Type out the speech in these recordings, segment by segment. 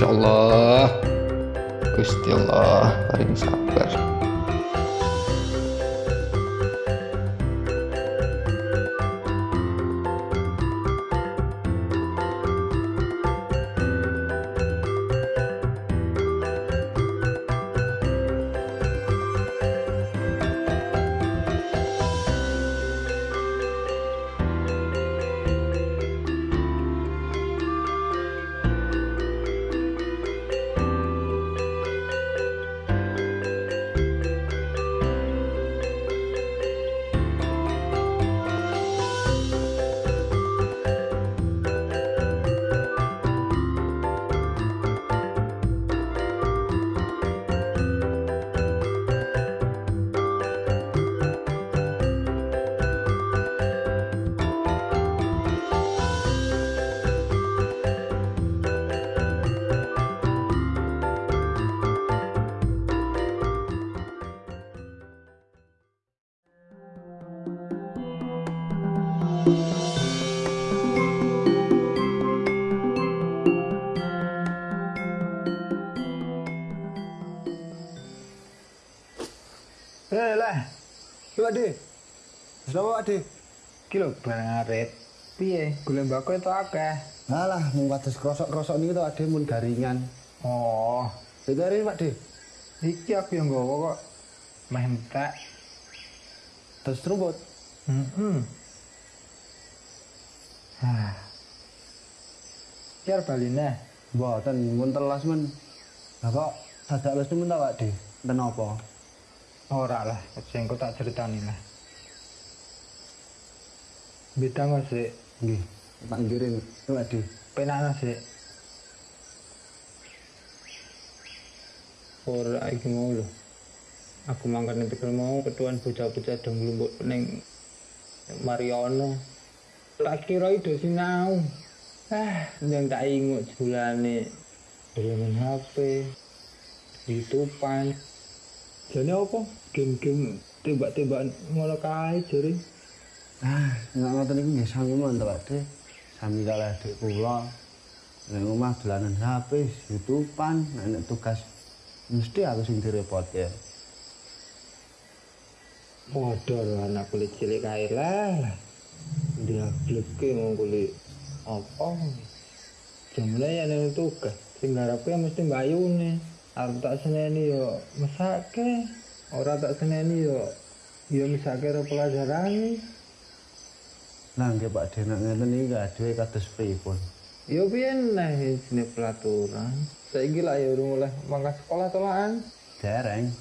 Masya Allah. Gusti Allah paling sabar Eh lah. Lu ade. Sapa ade? Ki lho barang arit. Piye? Golek mbako itu akeh. Alah, mung kados krosok-krosok niku to ade mun garingan. Oh, Sedare Pak De. iki aku yang nggawa kok. Meh entek. Terus rumput. Heeh. Hah. Kiar baline. Mboten mun telas men. Lah kok dadak les men ta Pak De? Kenapa? Ora lah, sing kok tak ceritani lah. Beda nggak sih? Nggih. Pak De. Penana sih. Ora iki mau lho. Aku mangkat ning tegal mau ketuan bocah-bocah dong nglumpuk ning Mariono. Tak kira itu sinau. Ah, yang tak ingut bulane dolanan HP, YouTubean. Jadi apa? Game-game tembak-tembakan ngono kae jare. Ah, nek ngoten niku nggih sami men to Pak. Sami kalih adik kula. Nek omah dolanan HP, YouTube-an, nek tugas mesti aku sing direpot ya. Lho anak kulit cilik kae lah. Dia bleke mau kulit apa? Jamane ya nek tugas. Sing ngarepe mesti mbayune. Arep tak seneni yo mesake. Ora tak seneni yo yo mesake ro pelajaran. Nah, nggih Pak De, nek ngeten iki adewe kados pripun? Yo piyen nah sini pelaturan. Saiki lah ya urung oleh mangkat sekolah tolaan. Dereng.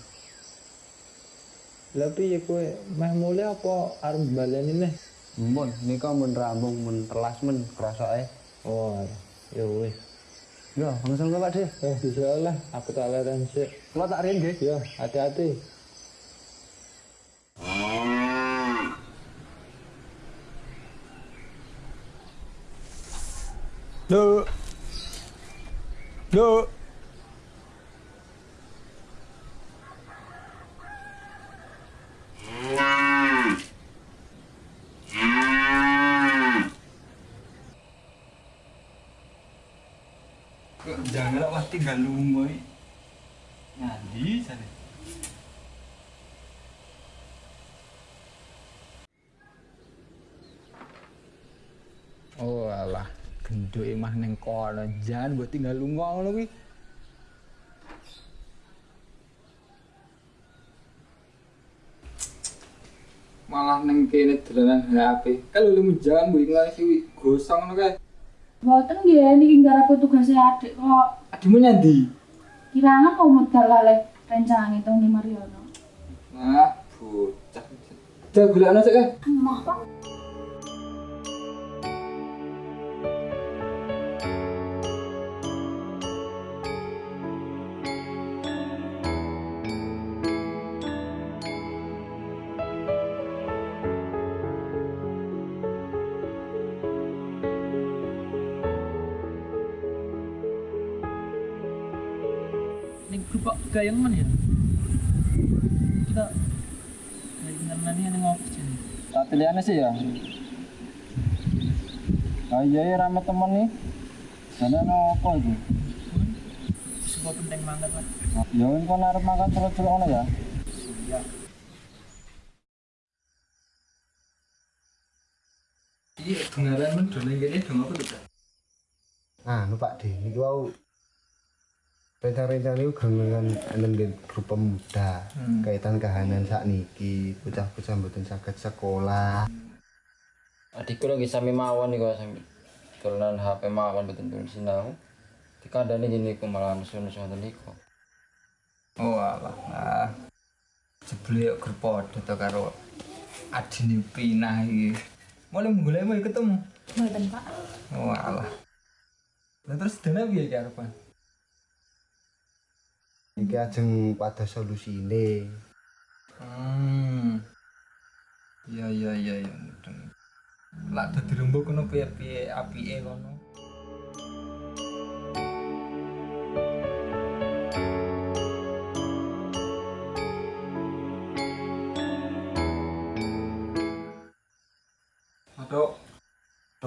Lah piye kowe meh mulai apa arep baleni nih? Mun nika mun rambung mun telas men krosoke. Oh, ya wis. Yo, langsung Pak De. Eh, bisa lah, aku tak leren sih. Kula tak riyen nggih. Ya, hati-hati. Duh. Duh. Jangan lah tinggal lungo ngandi sana Oh alah, genduk mah ning kono. Jangan buat tinggal lunga ngono kuwi. Malah neng kene dolanan HP. Kalau lu jangan mbok nglasi gosong ngono kae. Mboten nggih niki garap tugas e adik kok. Adikmu nyendi? Kirangan kok modal lale rencang itu di Mariono. Nah, bocah. Dagulane sik eh. Pak. Ning grup gayang mana ya? Kita gayangan mana yang ngopis jadi? Tak pilihannya sih ya. Ah iya ya rame temen nih. Jane ono apa iki? Semua penting banget lah. Ya engko arep makan celuk-celuk ngono ya. Iya, dengaran men done kene dong apa tuh? Nah, nu Pak D, ini wau rencana-rencana itu dengan dengan grup pemuda kaitan kahanan saat niki bocah-bocah mboten saged sekolah Adikku lagi sami mawon nih kok sami turunan HP mawon betul betul sinau. Dikandani jadi ku malah nusu-nusu ngoten niku. Oh alah. Nah. Jebule yo grup padha to karo adine pinah iki. Mulai mulai mau ketemu. Mboten, Pak. Oh alah. Lah terus dene piye ki arepan? Iki ajeng pada solusine Hmm. Iya iya iya iya. Lah dadi rembug kono piye-piye apike kono. Matuk.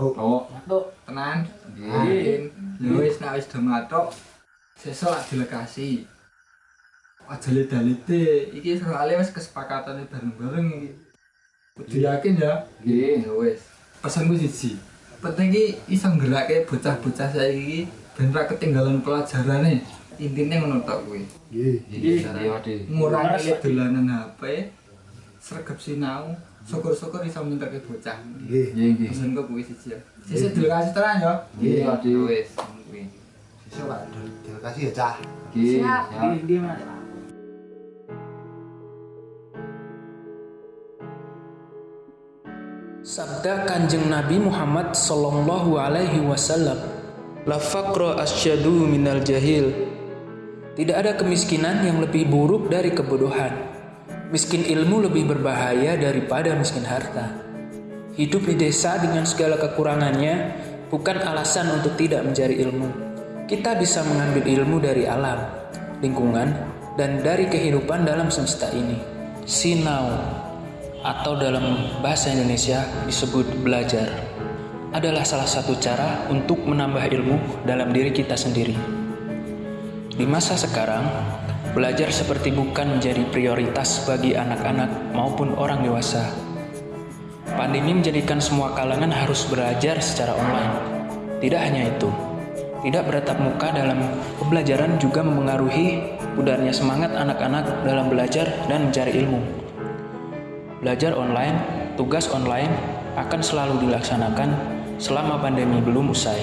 oh Oh, matuk. Tenan. Nggih. Wis nek wis do matuk. Sesuk lak dilekasi. Aja leda-lede. Iki soalnya wis kesepakatan bareng-bareng iki. Kudu yakin ya. Nggih, ya wis. Pesanku siji. Penting iki iso nggerakake bocah-bocah saiki ben ra ketinggalan pelajarane. Intine ngono tok kuwi. nggih Ngurangi dolanan HP, sregep sinau, syukur-syukur iso minterke bocah. nggih Pesanku kuwi siji ya. Sesuk dilekasi tenan ya. Nggih, Ade. Wis, kuwi. sesuk Pak terima kasih ya Cah Siap. Mas. Sabda Kanjeng Nabi Muhammad sallallahu alaihi wasallam, "La faqra asyadu minal jahil." Tidak ada kemiskinan yang lebih buruk dari kebodohan. Miskin ilmu lebih berbahaya daripada miskin harta. Hidup di desa dengan segala kekurangannya bukan alasan untuk tidak mencari ilmu. Kita bisa mengambil ilmu dari alam, lingkungan, dan dari kehidupan dalam semesta ini. Sinau atau dalam bahasa Indonesia disebut belajar adalah salah satu cara untuk menambah ilmu dalam diri kita sendiri. Di masa sekarang, belajar seperti bukan menjadi prioritas bagi anak-anak maupun orang dewasa. Pandemi menjadikan semua kalangan harus belajar secara online. Tidak hanya itu, tidak beratap muka dalam pembelajaran juga memengaruhi pudarnya semangat anak-anak dalam belajar dan mencari ilmu. Belajar online, tugas online akan selalu dilaksanakan selama pandemi belum usai.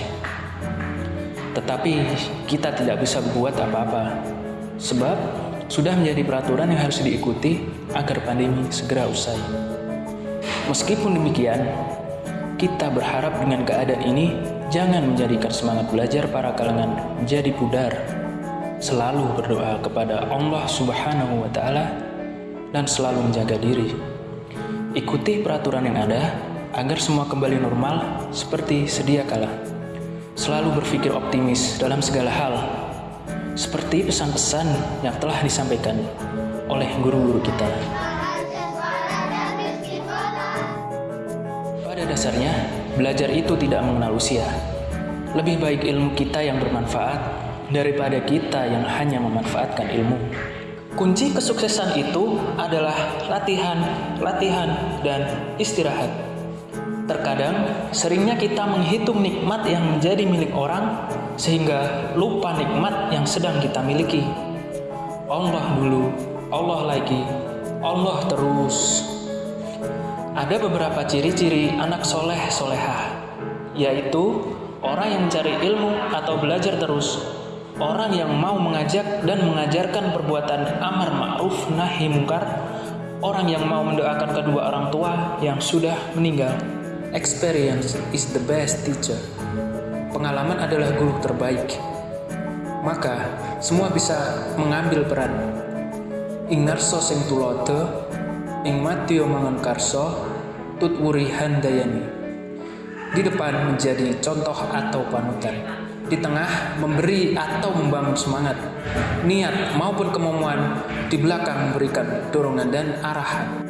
Tetapi kita tidak bisa berbuat apa-apa, sebab sudah menjadi peraturan yang harus diikuti agar pandemi segera usai. Meskipun demikian, kita berharap dengan keadaan ini jangan menjadikan semangat belajar para kalangan menjadi pudar. Selalu berdoa kepada Allah Subhanahu wa Ta'ala dan selalu menjaga diri. Ikuti peraturan yang ada agar semua kembali normal seperti sedia kala. Selalu berpikir optimis dalam segala hal, seperti pesan-pesan yang telah disampaikan oleh guru-guru kita. Pada dasarnya, belajar itu tidak mengenal usia. Lebih baik ilmu kita yang bermanfaat daripada kita yang hanya memanfaatkan ilmu. Kunci kesuksesan itu adalah latihan, latihan, dan istirahat. Terkadang, seringnya kita menghitung nikmat yang menjadi milik orang sehingga lupa nikmat yang sedang kita miliki. Allah dulu, Allah lagi, Allah terus. Ada beberapa ciri-ciri anak soleh solehah, yaitu orang yang mencari ilmu atau belajar terus, orang yang mau mengajak dan mengajarkan perbuatan amar ma'ruf nahi mungkar, orang yang mau mendoakan kedua orang tua yang sudah meninggal. Experience is the best teacher. Pengalaman adalah guru terbaik. Maka semua bisa mengambil peran. Ingarso sing tulote, ing matio mangan karso, tut wuri handayani. Di depan menjadi contoh atau panutan. Di tengah memberi atau membangun semangat. Niat maupun kemauan di belakang memberikan dorongan dan arahan.